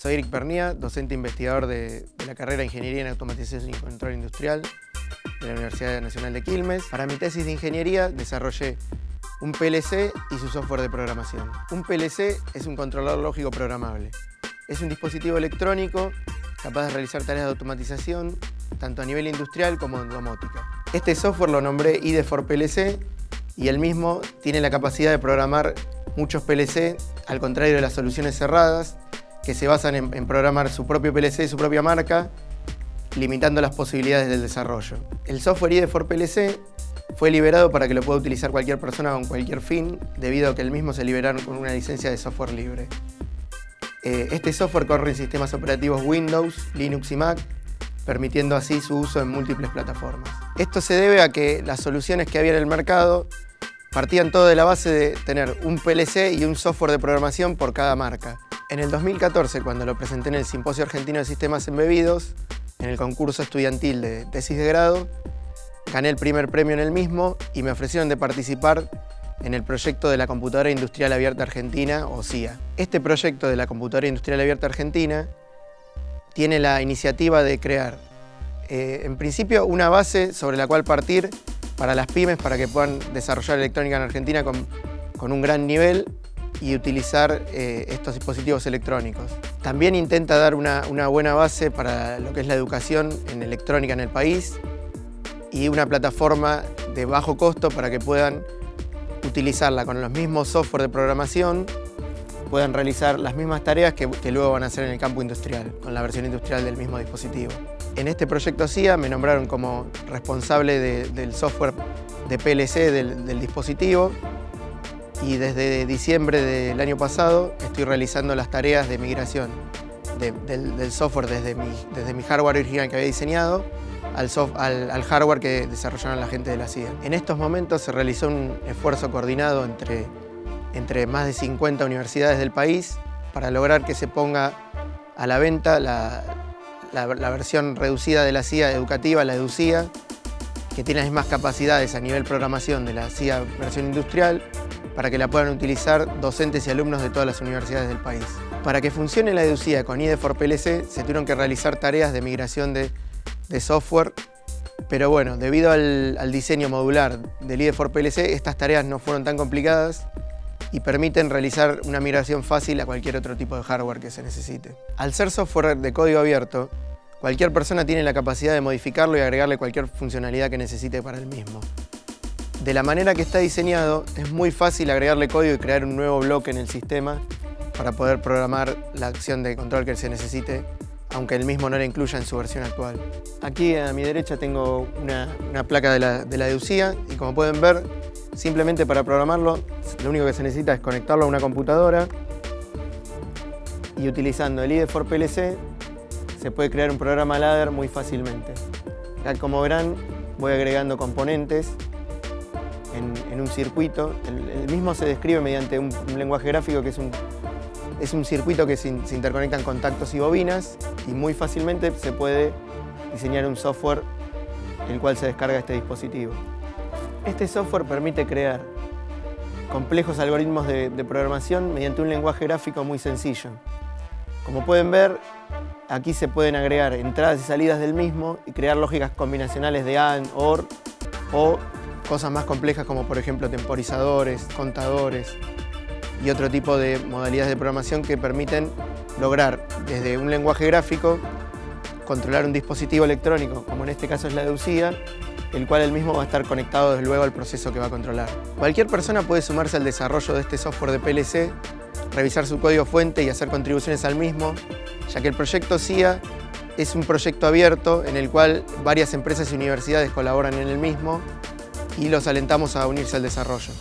Soy Eric Pernía, docente investigador de, la carrera de Ingeniería en Automatización y Control Industrial de la Universidad Nacional de Quilmes. Para mi tesis de ingeniería desarrollé un PLC y su software de programación. Un PLC es un controlador lógico programable. Es un dispositivo electrónico capaz de realizar tareas de automatización tanto a nivel industrial como en domótica. Este software lo nombré ID4PLC y el mismo tiene la capacidad de programar muchos PLC, al contrario de las soluciones cerradas, que se basan en, programar su propio PLC y su propia marca, limitando las posibilidades del desarrollo. El software IDE4PLC fue liberado para que lo pueda utilizar cualquier persona con cualquier fin, debido a que el mismo se liberaron con una licencia de software libre. Eh, este software corre en sistemas operativos Windows, Linux y Mac, permitiendo así su uso en múltiples plataformas. Esto se debe a que las soluciones que había en el mercado partían todo de la base de tener un PLC y un software de programación por cada marca. En el 2014, cuando lo presenté en el Simposio Argentino de Sistemas Embebidos, en el concurso estudiantil de tesis de grado, gané el primer premio en el mismo y me ofrecieron de participar en el proyecto de la Computadora Industrial Abierta Argentina, o CIA. Este proyecto de la Computadora Industrial Abierta Argentina tiene la iniciativa de crear, eh, en principio, una base sobre la cual partir para las pymes para que puedan desarrollar electrónica en Argentina con, con un gran nivel y utilizar eh, estos dispositivos electrónicos. También intenta dar una, buena base para lo que es la educación en electrónica en el país y una plataforma de bajo costo para que puedan utilizarla con los mismos software de programación, puedan realizar las mismas tareas que, luego van a hacer en el campo industrial, con la versión industrial del mismo dispositivo. En este proyecto CIA me nombraron como responsable del software de PLC del dispositivo y desde diciembre del año pasado estoy realizando las tareas de migración del, software desde mi, desde mi hardware original que había diseñado al, al, hardware que desarrollaron la gente de la CIA. En estos momentos se realizó un esfuerzo coordinado entre, entre más de 50 universidades del país para lograr que se ponga a la venta la, la, versión reducida de la CIA educativa, la EDUCIA, que tiene las mismas capacidades a nivel programación de la CIA versión industrial, para que la puedan utilizar docentes y alumnos de todas las universidades del país. Para que funcione la deducida con IDE4PLC se tuvieron que realizar tareas de migración de, software, pero bueno, debido al, diseño modular del IDE4PLC, estas tareas no fueron tan complicadas y permiten realizar una migración fácil a cualquier otro tipo de hardware que se necesite. Al ser software de código abierto, cualquier persona tiene la capacidad de modificarlo y agregarle cualquier funcionalidad que necesite para el mismo. De la manera que está diseñado, es muy fácil agregarle código y crear un nuevo bloque en el sistema para poder programar la acción de control que se necesite, aunque el mismo no la incluya en su versión actual. Aquí a mi derecha tengo una, placa de la, de la y como pueden ver, simplemente para programarlo, lo único que se necesita es conectarlo a una computadora y utilizando el IDE4PLC se puede crear un programa ladder muy fácilmente. como verán, voy agregando componentes en, un circuito. El, mismo se describe mediante un, lenguaje gráfico que es un, es un circuito que se, interconectan contactos y bobinas y muy fácilmente se puede diseñar un software el cual se descarga este dispositivo. Este software permite crear complejos algoritmos de, de, programación mediante un lenguaje gráfico muy sencillo. Como pueden ver, aquí se pueden agregar entradas y salidas del mismo y crear lógicas combinacionales de AND, OR o cosas más complejas como por ejemplo temporizadores, contadores y otro tipo de modalidades de programación que permiten lograr desde un lenguaje gráfico controlar un dispositivo electrónico, como en este caso es la de UCIA, el cual el mismo va a estar conectado desde luego al proceso que va a controlar. Cualquier persona puede sumarse al desarrollo de este software de PLC, revisar su código fuente y hacer contribuciones al mismo, ya que el proyecto CIA es un proyecto abierto en el cual varias empresas y universidades colaboran en el mismo y los alentamos a unirse al desarrollo.